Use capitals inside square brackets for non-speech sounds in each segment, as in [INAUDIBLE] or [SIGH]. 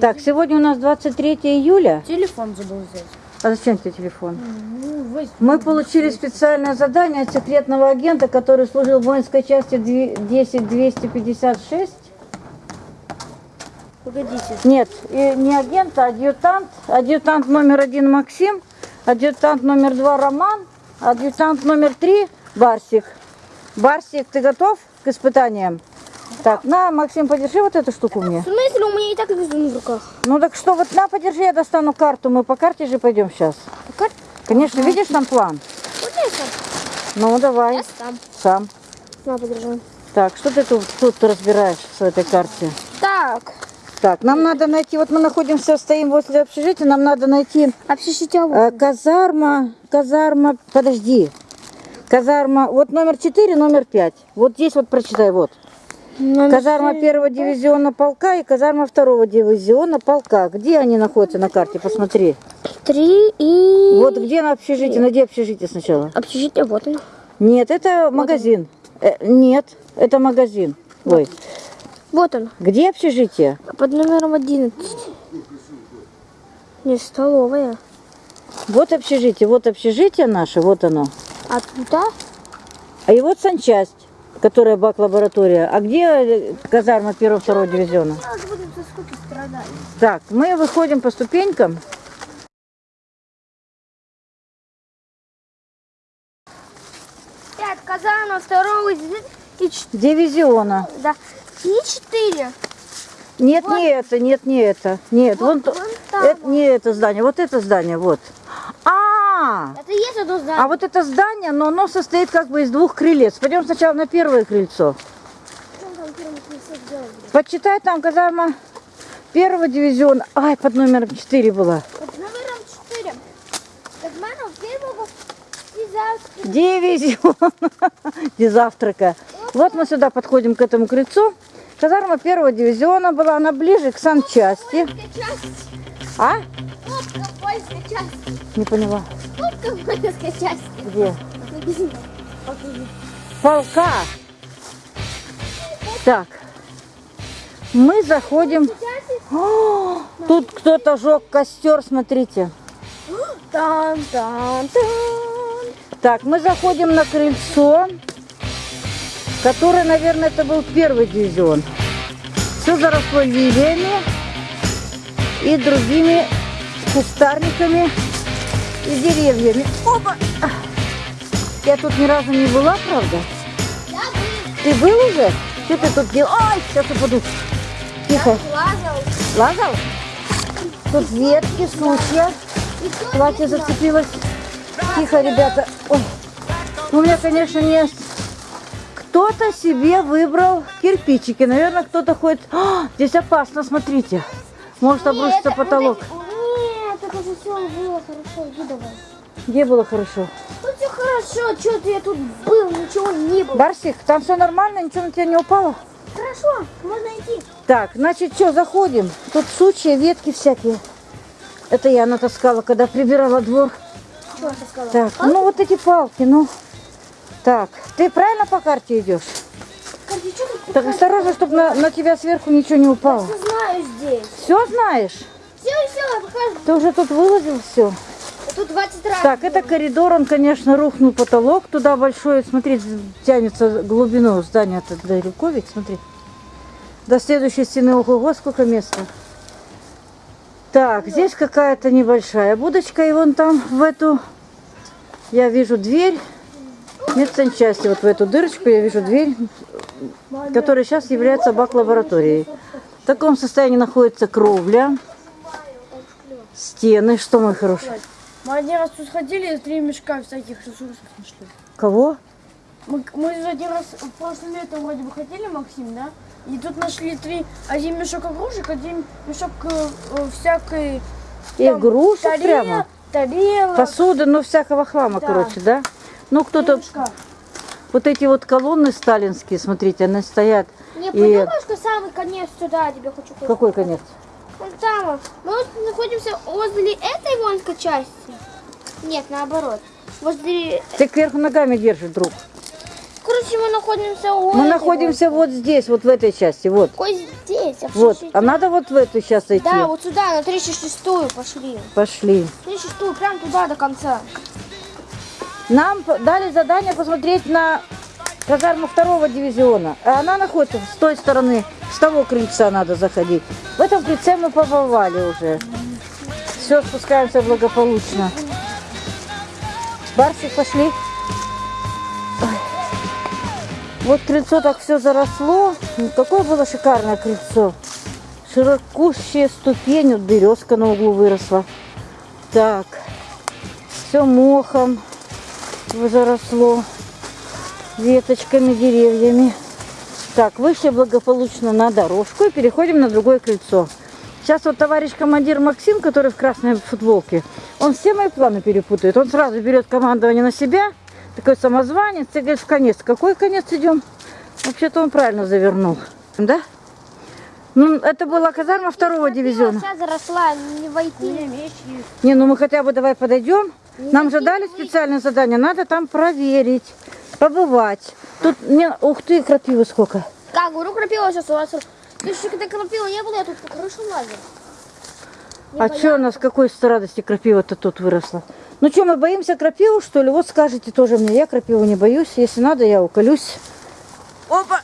Так, сегодня у нас 23 июля. Телефон забыл взять. А зачем тебе телефон? Ну, возьми. Мы получили специальное задание от секретного агента, который служил в воинской части 10256. Погодите. Нет, не агент, а адъютант. Адъютант номер один Максим, адъютант номер два Роман, адъютант номер три Барсик. Барсик, ты готов к испытаниям? Так, на, Максим, подержи вот эту штуку мне. В смысле, у меня и так экзамен в руках. Ну так что, вот на, подержи, я достану карту. Мы по карте же пойдем сейчас. А как? Конечно, видишь там план? Вот я сам. Ну, давай, Я сам. сам. На, подержи. Так, что ты тут, тут разбираешь в этой карте? Так. Так, нам надо найти, вот мы находимся, стоим возле общежития, нам надо найти Общежитие э, казарма, казарма, подожди. Казарма, вот номер 4, номер 5. Вот здесь вот прочитай, вот. Казарма первого дивизиона полка и казарма второго дивизиона полка. Где они находятся на карте? Посмотри. Три и... Вот где на общежитие? Найди общежитие сначала. Общежитие, вот он. Нет, это магазин. Э, нет, это магазин. Ой, Вот он. где общежитие? Под номером 11. Не, столовая. Вот общежитие, вот общежитие наше, вот оно. А туда? А и вот санчасть, которая бак-лаборатория. А где э, казарма первого второго дивизиона? Так, мы выходим по ступенькам. Пять казанов, второго и Дивизиона. да. И четыре. Нет, не это, нет, не это. Нет, вон, вон там это, не это здание, вот это здание, вот. А, Это есть одно здание. а вот это здание, но оно состоит как бы из двух крылец. Пойдем сначала на первое крыльцо. Почитай там казарма первого дивизиона. Ай, под номером 4 была. Под номером четыре. Казанов первого и завтра. Дивизион. [LAUGHS] Без завтрака. Вот мы сюда подходим к этому крыльцу. Казарма первого дивизиона была, она ближе к санчасти. А? Польской части. Не поняла. Кнопка польской части. Где? Полка. Так. Мы заходим. О, тут кто-то жег костер, смотрите. Тан тан тан. Так, мы заходим на крыльцо, которое, наверное, это был первый дивизион. Все заросло лилиями и другими кустарниками и деревьями. Опа! Я тут ни разу не была, правда? Ты был уже? Что ты тут делал? Ай, сейчас упаду. Тихо. Лазал. Лазал? Тут ветки, сучья. Платье зацепилось. Тихо, ребята. Ой. У меня, конечно, не... Кто-то себе выбрал кирпичики. Наверное, кто-то ходит... А, здесь опасно, смотрите. Может обрушиться потолок. Все было хорошо. Иди давай. Где было хорошо? Тут все хорошо. Что-то я тут был, ничего не было. Барсик, там все нормально? Ничего на тебя не упало? Хорошо, можно идти. Так, значит, что, заходим. Тут сучья, ветки всякие. Это я натаскала, когда прибирала двор. Что сказала? Так, ну вот эти палки, ну. Так, ты правильно по карте идешь? Тут Так осторожно, чтобы на, на тебя сверху ничего не упало. Все знаю здесь. Все знаешь? Все, все, покажу. Ты уже тут выложил все. Тут 20 раз. Так, это коридор, он, конечно, рухнул потолок. Туда большой, смотри, тянется глубину здания это далеко ведь, смотри. До следующей стены, ого, сколько места. Так, здесь какая-то небольшая будочка, и вон там в эту я вижу дверь медсанчасти. Вот в эту дырочку я вижу дверь, которая сейчас является бак-лабораторией. В таком состоянии находится кровля, стены. Что, мой хороший? Мы один раз тут сходили, три мешка всяких ресурсов нашли. Кого? Мы, мы один раз в прошлом летом вроде бы ходили, Максим, да? И тут нашли три, один мешок игрушек, один мешок э, э, всякой... там, Игрушек тарел- прямо? Тарелок. Посуды, ну всякого хлама, Да. короче, да? Ну, кто-то, вот эти вот колонны сталинские, смотрите, они стоят. Не И подумай, что самый конец сюда тебе хочу сказать. какой конец? Там. вот. Мы вот находимся возле этой воинской части. Нет, наоборот. Возле... Ты кверху ногами держишь, друг. Короче, мы находимся у Мы находимся вот здесь, вот в этой части, вот. вот. Ой, здесь. а Вот. А надо вот в эту сейчас идти. Да, вот сюда, на 36-ю пошли. Пошли. 36-ю, прям туда до конца. Нам дали задание посмотреть на казарму второго дивизиона. А она находится с той стороны, с того крыльца надо заходить. В этом крыльце мы побывали уже. Все, спускаемся благополучно. Барсик, пошли. Вот крыльцо так все заросло. Ну, Какое было шикарное крыльцо. Широкущая ступень, вот березка на углу выросла. Так, все мохом заросло веточками, деревьями. Так, вышли благополучно на дорожку и переходим на другое крыльцо. Сейчас вот товарищ командир Максим, который в красной футболке, он все мои планы перепутает. Он сразу берет командование на себя, такой самозванец, и говорит, в конец. Какой конец идем? Вообще-то он правильно завернул. Да? Ну, это была казарма второго дивизиона. Вся заросла, не войти. Не, ну мы хотя бы давай подойдем. Нам же дали специальное задание. Надо там проверить, побывать. Тут, не, ух ты, крапивы сколько. Как, говорю, крапива сейчас у вас. Ты еще когда крапива не было, я тут по крышу лазил. Не а что у нас, какой с радости крапива-то тут выросла? Ну что, мы боимся крапиву, что ли? Вот скажите тоже мне, я крапиву не боюсь. Если надо, я уколюсь. Опа!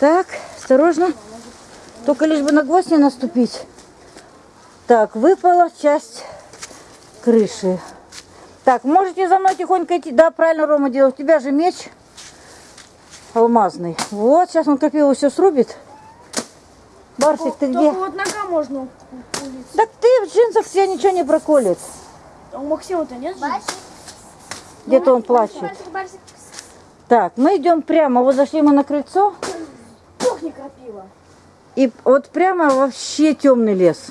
Так, осторожно. Только лишь бы на гвоздь не наступить. Так, выпала часть крыши. Так, можете за мной тихонько идти. Да, правильно Рома делал. У тебя же меч алмазный. Вот, сейчас он крапиву все срубит. Барсик, ты где? Только вот нога можно увидеть. Так ты в джинсах тебя ничего не проколет. А у Максима-то нет же? Барсик, Где-то он плачет. барсик, барсик. Так, мы идем прямо. Вот зашли мы на крыльцо. Ох, не крапива. И вот прямо вообще темный лес.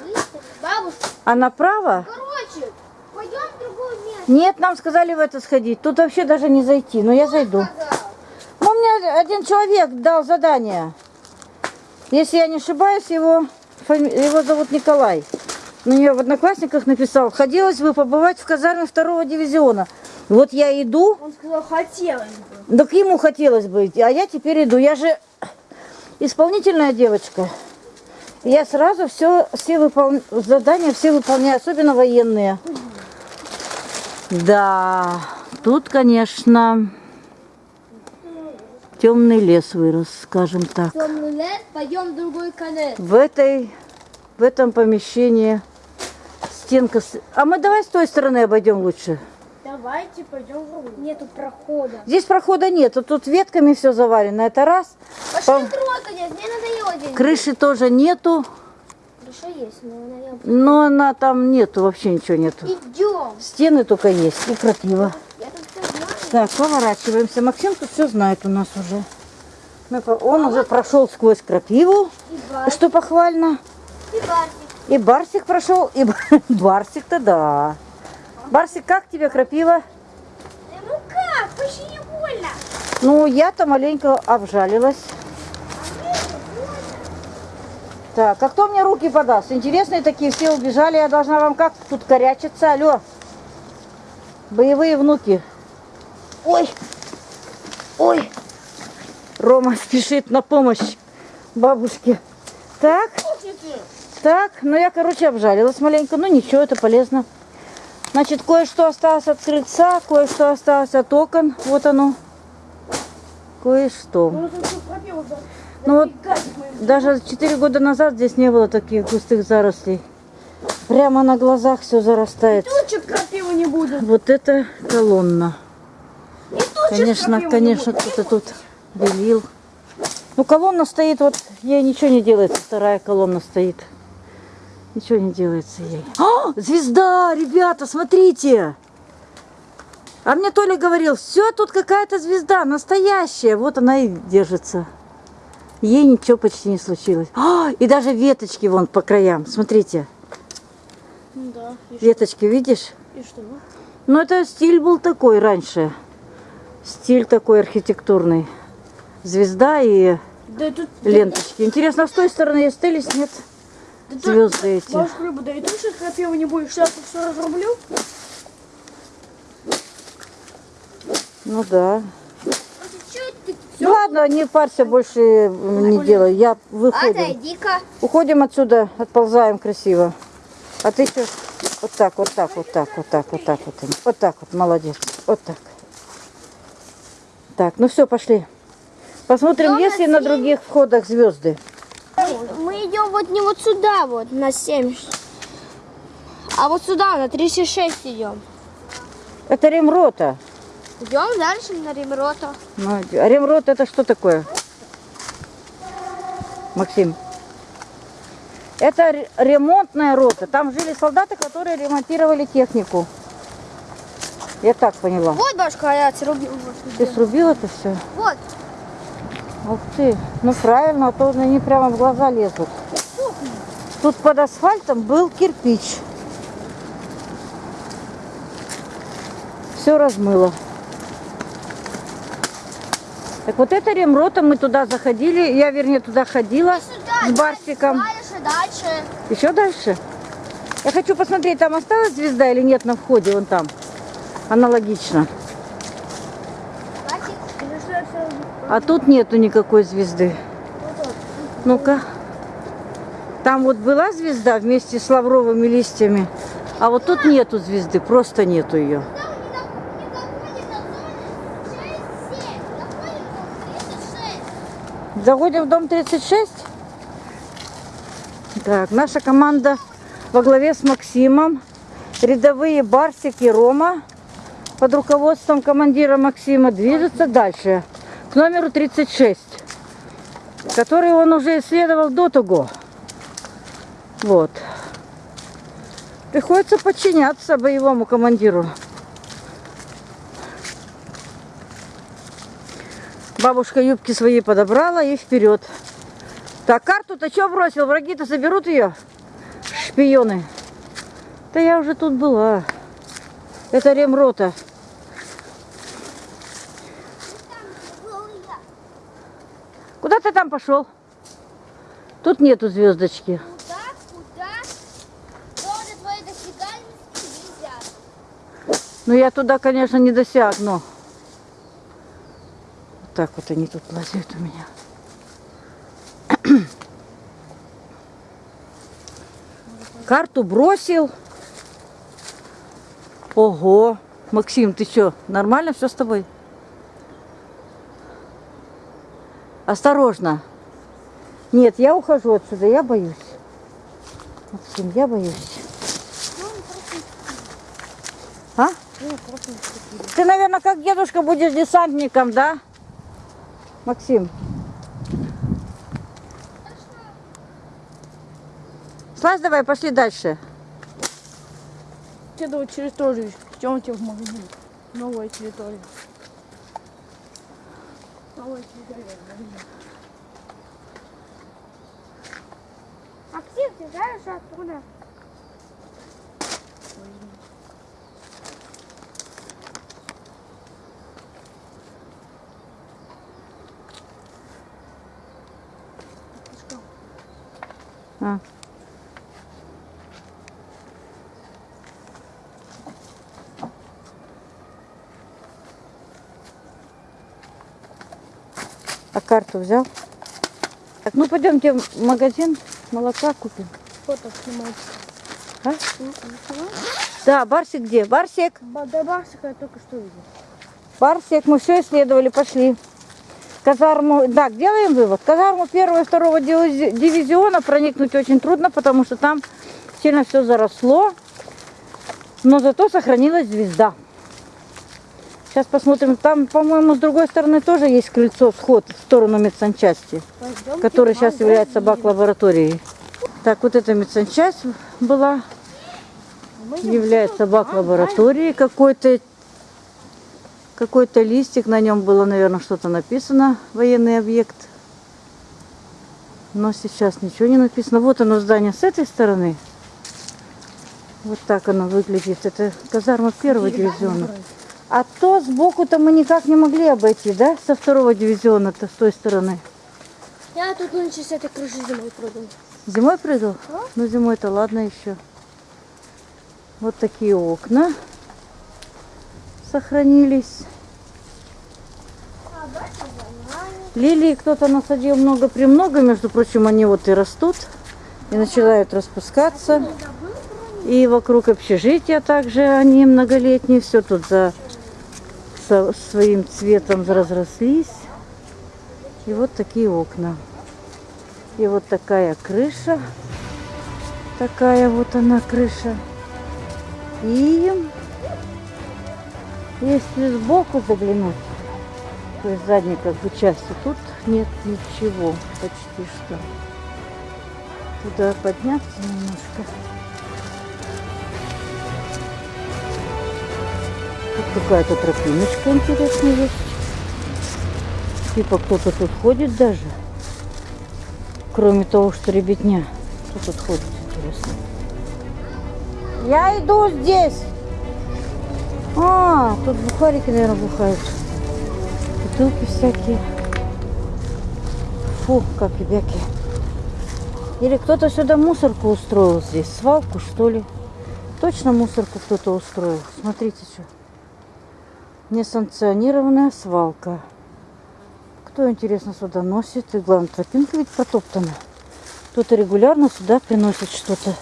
А направо? короче, пойдем в другое место. Нет, нам сказали в это сходить. Тут вообще даже не зайти. Но я зайду. Ну, мне один человек дал задание. Если я не ошибаюсь, его, его зовут Николай. На нее в Одноклассниках написал. Хотелось бы побывать в казарме второго дивизиона. Вот я иду, Он сказал, хотелось бы. Так ему хотелось бы, идти, а я теперь иду. Я же исполнительная девочка. Я сразу все, все выпол- задания все выполняю, особенно военные. Да, тут, конечно, темный лес вырос, скажем так. Темный лес, пойдем в другой конец. В этой, в этом помещении стенка. А мы давай с той стороны обойдем лучше. Давайте пойдем в другую. Нету прохода. Здесь прохода нет, тут ветками все завалено. Это раз. Пошли Пом- в другой конец, мне надоело здесь. Крыши тоже нету. Крыша есть, но наверное... Но она там нету, вообще ничего нету. Идем. Стены только есть и крапива. Так, поворачиваемся. Максим тут все знает у нас уже. Мы Он уже прошел сквозь крапиву, что похвально. и барсик. И Барсик прошел, и Бар- [LAUGHS] Барсик-то да. Барсик, как тебе крапива? Э, Ну как? Почти не больно. Ну, я-то маленько обжалилась. Так, а кто мне руки подаст? Интересные такие, все убежали, я должна вам как тут корячиться? Алло, боевые внуки. Ой, ой, Рома спешит на помощь бабушке. Так, так, ну я, короче, обжалилась маленько, ну ничего, это полезно. Значит, кое-что осталось от крыльца, кое-что осталось от окон, вот оно. Кое-что. Ну, вот даже 4 года назад здесь не было таких густых зарослей. Прямо на глазах все зарастает. Тут что крапивы не будет. Вот это колонна. И Конечно, конечно, кто-то тут белил. Ну, колонна стоит, вот ей ничего не делается. Вторая колонна стоит. Ничего не делается ей. А, звезда, ребята, смотрите. А мне Толя говорил, все, тут какая-то звезда, настоящая. Вот она и держится. Ей ничего почти не случилось. А, и даже веточки вон по краям, смотрите. Ну да. Веточки, видишь? и что? Ну, это стиль был такой раньше. Стиль такой архитектурный. Звезда и Да тут... ленточки. Интересно, с той стороны остались, нет? Да, Звезды эти. Бабушка Люба, да и тут сейчас крапивы не будет. Сейчас тут все разрублю. Ну да. Ну ладно, не парься, больше не делай. Я выходим. Отойди-ка. Уходим отсюда, отползаем красиво. А ты что? Вот так, вот так, вот так, вот так, вот так, вот. Вот так вот, молодец. Вот так. Так, ну все, пошли. Посмотрим, есть ли на других входах звезды. Мы идем вот не вот сюда, вот, на 7. А вот сюда, на 36 идем. Это ремрота. Идем дальше на Римрота. Ну, а ремрот это что такое? Максим. Это ре- ремонтная рота. Там жили солдаты, которые ремонтировали технику. Я так поняла. Вот башка, я срубил. Ты срубил это все? Вот. Ух ты, ну правильно, а то они прямо в глаза лезут. Тут под асфальтом был кирпич. Все размыло. Так вот это ремрота, мы туда заходили, я вернее туда ходила с Барсиком. Дальше, дальше. Еще дальше? Я хочу посмотреть, там осталась звезда или нет на входе, вон там. Аналогично. А тут нету никакой звезды. Ну-ка. Там вот была звезда вместе с лавровыми листьями, а вот тут нету звезды, просто нету ее. Заходим в дом 36. Так, наша команда во главе с Максимом. Рядовые Барсик и Рома под руководством командира Максима движется дальше к номеру 36, который он уже исследовал до того. Вот. Приходится подчиняться боевому командиру. Бабушка юбки свои подобрала и вперед. Так, карту-то что бросил? Враги-то заберут ее? Шпионы. Да я уже тут была. Это ремрота. Куда ты там пошел? Тут нету звездочки. Куда, куда? Ну я туда, конечно, не досягну. Так вот они тут лазят у меня. Карту бросил. Ого. Максим, ты что, нормально все с тобой? Осторожно. Нет, я ухожу отсюда, я боюсь. Максим, я боюсь. А? Ты, наверное, как дедушка будешь десантником, да? Максим. Слазь давай, пошли дальше. Это вот территорию. Идемте в магазин. Новая территория. Новая территория. Максим, ты знаешь откуда? А. А карту взял? Так, ну пойдемте в магазин, молока купим. Фото снимать. А? Да, Барсик где? Барсик, Ба- До Барсика я только что видел. Барсик, мы все исследовали, пошли. Казарму, так, делаем вывод. Казарму первого и второго дивизи- дивизиона проникнуть очень трудно, потому что там сильно все заросло. Но зато сохранилась звезда. Сейчас посмотрим. Там, по-моему, с другой стороны тоже есть крыльцо, вход в сторону медсанчасти, Пойдемте который сейчас является бак-лабораторией. Так, вот эта медсанчасть была, идем является сюда. бак-лабораторией. Какой-то какой-то листик, на нем было, наверное, что-то написано, военный объект. Но сейчас ничего не написано. Вот оно здание с этой стороны. Вот так оно выглядит. Это казарма первого дивизиона. А то сбоку-то мы никак не могли обойти, да? Со второго дивизиона-то с той стороны. Я тут нынче с этой крыши зимой прыгал. Зимой прыгал? Ну, зимой-то ладно еще. Вот такие окна сохранились. Лилии кто-то насадил много-премного, между прочим, они вот и растут, и начинают распускаться. И вокруг общежития также они многолетние, все тут за со своим цветом разрослись. И вот такие окна. И вот такая крыша. Такая вот она крыша. И если сбоку заглянуть, то есть задней как бы части, тут нет ничего почти что. Туда подняться немножко. Тут какая-то тропиночка интересная есть. Типа кто-то тут ходит даже. Кроме того, что ребятня. Кто тут ходит, интересно. Я иду здесь. А, тут бухарики, наверное, бухают. Бутылки всякие. Фу, как ребяки. Или кто-то сюда мусорку устроил здесь. Свалку, что ли. Точно мусорку кто-то устроил. Смотрите, что. Несанкционированная свалка. Кто, интересно, сюда носит? И главное, тропинка ведь протоптана. Кто-то регулярно сюда приносит что-то.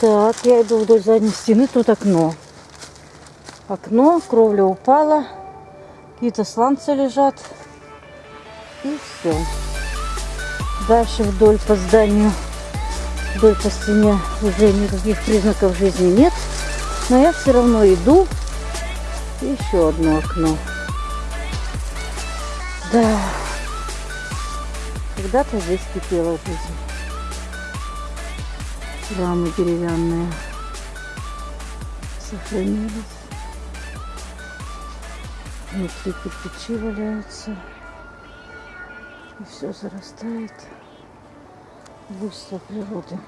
Так, я иду вдоль задней стены, тут окно. Окно, кровля упала, какие-то сланцы лежат. И все. Дальше вдоль по зданию, вдоль по стене уже никаких признаков жизни нет. Но я все равно иду. Еще одно окно. Да. Когда-то здесь кипела жизнь. Рамы деревянные сохранились. Внутри кирпичи валяются. И все зарастает. Буйство природы.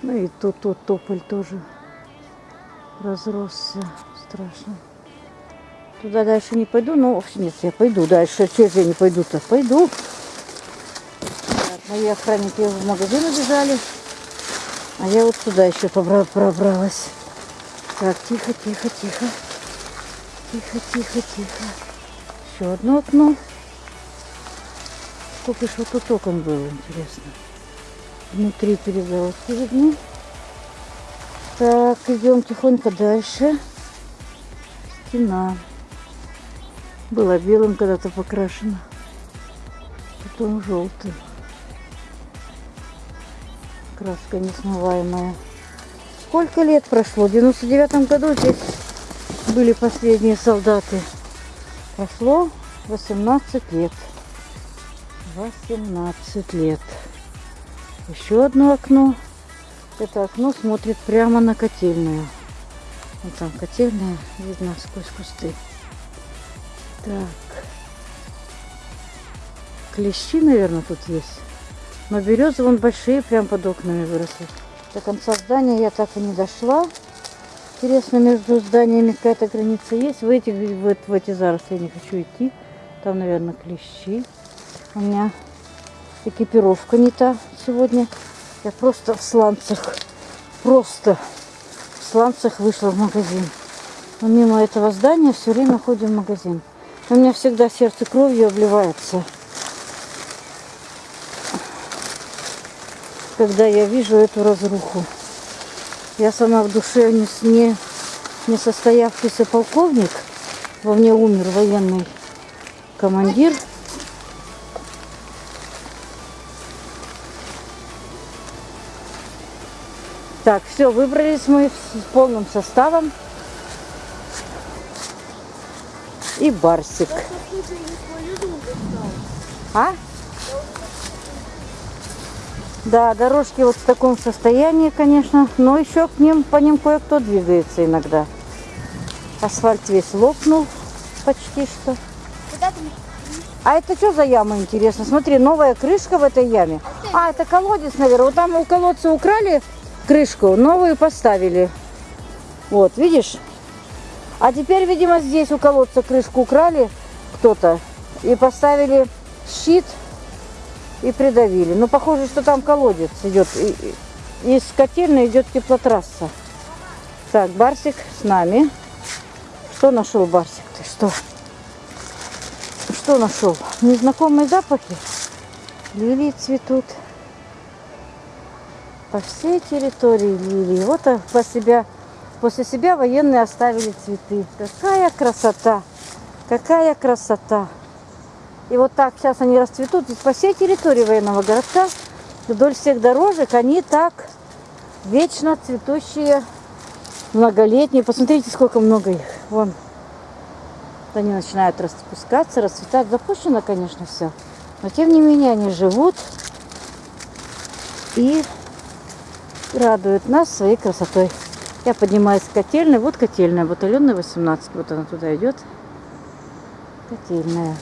Ну и тут, тут тополь тоже разросся. Страшно. Туда дальше не пойду, но нет, я пойду дальше. Че я не пойду-то? Пойду. Так, мои охранники в магазин убежали. А я вот сюда еще пробралась. Так, тихо, тихо, тихо. Тихо, тихо, тихо. Еще одно окно. Сколько же вот тут окон было, интересно. Внутри перегородки видны. Так, идем тихонько дальше. Стена. Была белым когда-то покрашена. Потом желтым. Краска несмываемая. Сколько лет прошло? В 99 году здесь были последние солдаты. Прошло 18 лет. 18 лет. Еще одно окно. Это окно смотрит прямо на котельную. Вот там котельная видно сквозь кусты. Так. Клещи, наверное, тут есть. Но березы вон большие, прям под окнами выросли. До конца здания я так и не дошла. Интересно, между зданиями какая-то граница есть. В эти, в, в эти заросли я не хочу идти. Там, наверное, клещи. У меня экипировка не та сегодня. Я просто в сланцах. Просто в сланцах вышла в магазин. Но мимо этого здания все время ходим в магазин. У меня всегда сердце кровью обливается. Когда я вижу эту разруху. Я сама в душе не, не, не состоявшийся полковник. Во мне умер военный командир. Так, все, выбрались мы с полным составом. И Барсик. А? Да, дорожки вот в таком состоянии, конечно, но еще к ним, по ним кое-кто двигается иногда. Асфальт весь лопнул почти что. А это что за яма, интересно? Смотри, новая крышка в этой яме. А, это колодец, наверное. Вот там у колодца украли крышку, новую поставили. Вот, видишь? А теперь, видимо, здесь у колодца крышку украли кто-то и поставили щит и придавили. Но похоже, что там колодец идет. Из котельной идет теплотрасса. Так, Барсик с нами. Что нашел Барсик? Ты что? что нашел? Незнакомые запахи. Лилии цветут. По всей территории лилии. Вот а, по себя, после себя военные оставили цветы. Какая красота! Какая красота! И вот так сейчас они расцветут. Здесь по всей территории военного городка, вдоль всех дорожек, они так вечно цветущие, многолетние. Посмотрите, сколько много их. Вон. Они начинают распускаться, расцветать. Запущено, конечно, все. Но тем не менее они живут и радуют нас своей красотой. Я поднимаюсь с котельной. Вот котельная, батальонная 18. Вот она туда идет. Котельная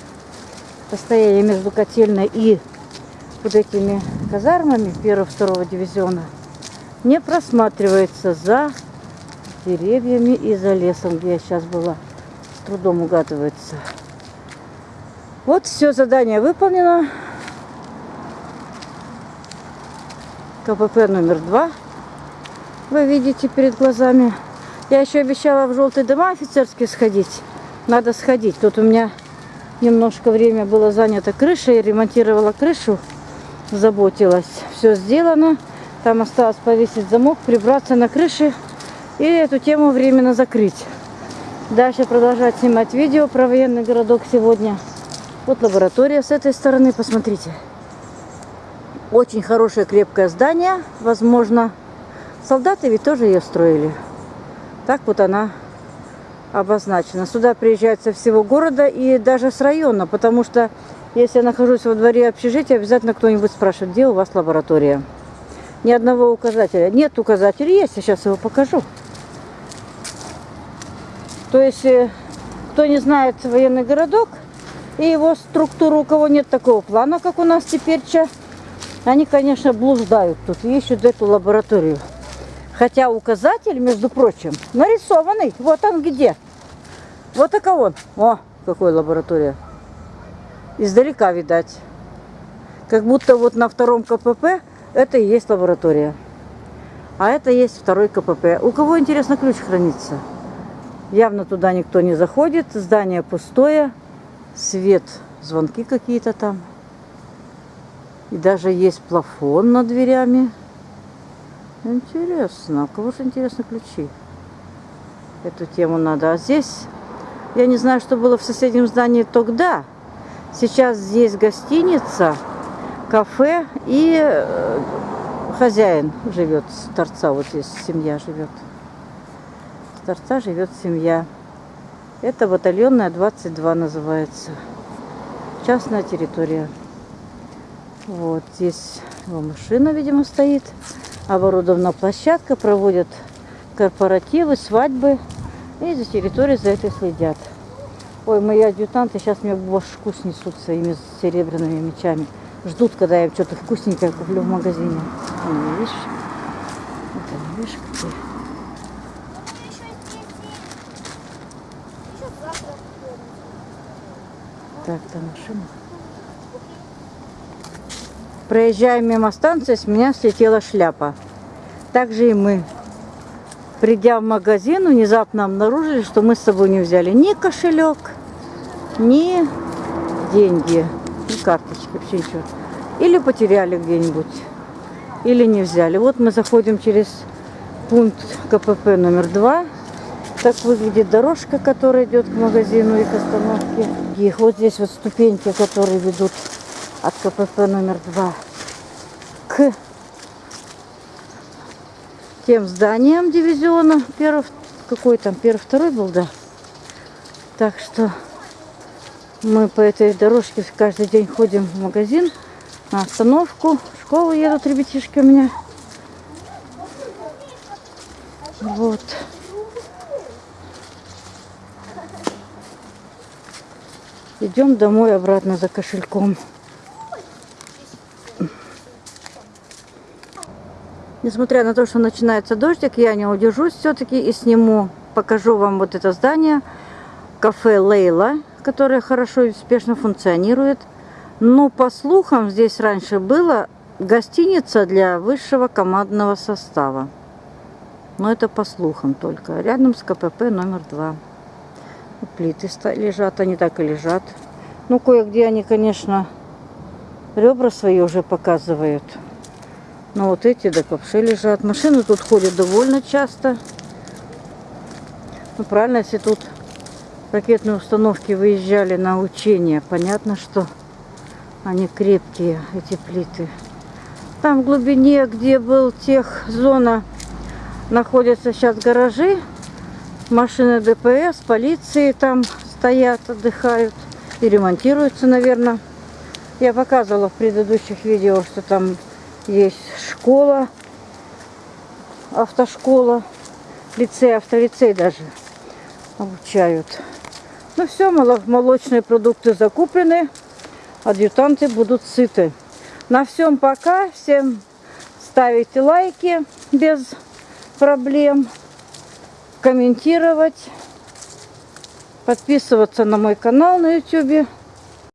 расстояние между котельной и вот этими казармами первого-второго дивизиона не просматривается за деревьями и за лесом, где я сейчас была. С трудом угадывается. Вот все задание выполнено. КПП номер два. Вы видите перед глазами. Я еще обещала в желтые дома офицерские сходить. Надо сходить. Тут у меня Немножко время было занято крышей, ремонтировала крышу, заботилась. Все сделано. Там осталось повесить замок, прибраться на крыше и эту тему временно закрыть. Дальше продолжать снимать видео про военный городок сегодня. Вот лаборатория с этой стороны, посмотрите. Очень хорошее крепкое здание, возможно. Солдаты ведь тоже ее строили. Так вот она обозначено. Сюда приезжают со всего города и даже с района, потому что если я нахожусь во дворе общежития, обязательно кто-нибудь спрашивает, где у вас лаборатория. Ни одного указателя. Нет указателя, есть, я сейчас его покажу. То есть, э, кто не знает военный городок и его структуру, у кого нет такого плана, как у нас теперь, они, конечно, блуждают тут и ищут эту лабораторию. Хотя указатель, между прочим, нарисованный. Вот он где. Вот такой он. О, какой лаборатория. Издалека видать. Как будто вот на втором КПП это и есть лаборатория. А это есть второй КПП. У кого, интересно, ключ хранится? Явно туда никто не заходит. Здание пустое. Свет. Звонки какие-то там. И даже есть плафон над дверями. Интересно. А кого же интересно ключи? Эту тему надо. А здесь, я не знаю, что было в соседнем здании тогда. Сейчас здесь гостиница, кафе и э, хозяин живет с торца. Вот здесь семья живет. С торца живет семья. Это батальонная 22 называется. Частная территория. Вот здесь его машина, видимо, стоит оборудована площадка, проводят корпоративы, свадьбы. И за территорией за это следят. Ой, мои адъютанты сейчас мне башку снесут своими серебряными мечами. Ждут, когда я что-то вкусненькое куплю в магазине. Ну, видишь? Это, видишь, какие. Так, там машина. Проезжая мимо станции, с меня слетела шляпа. Так же и мы. Придя в магазин, внезапно обнаружили, что мы с собой не взяли ни кошелек, ни деньги, ни карточки, вообще ничего. Или потеряли где-нибудь, или не взяли. Вот мы заходим через пункт КПП номер два. Так выглядит дорожка, которая идет к магазину и к остановке. И вот здесь вот ступеньки, которые ведут от КПП номер два к тем зданиям дивизиона. Первый, какой там, первый, второй был, да. Так что мы по этой дорожке каждый день ходим в магазин, на остановку. В школу едут ребятишки у меня. Вот. Идем домой обратно за кошельком. Несмотря на то, что начинается дождик, я не удержусь все-таки и сниму, покажу вам вот это здание. Кафе Лейла, которое хорошо и успешно функционирует. Но по слухам здесь раньше была гостиница для высшего командного состава. Но это по слухам только. Рядом с КПП номер два. Плиты лежат, они так и лежат. Ну, кое-где они, конечно, ребра свои уже показывают. Но вот эти да вообще лежат. Машины тут ходят довольно часто. Ну, правильно, если тут ракетные установки выезжали на учения, понятно, что они крепкие, эти плиты. Там в глубине, где был тех зона, находятся сейчас гаражи. Машины ДПС, полиции там стоят, отдыхают и ремонтируются, наверное. Я показывала в предыдущих видео, что там есть школа, автошкола, лицей, автолицей даже обучают. Ну все, молочные продукты закуплены, адъютанты будут сыты. На всем пока. Всем ставите лайки без проблем, комментировать, подписываться на мой канал на YouTube.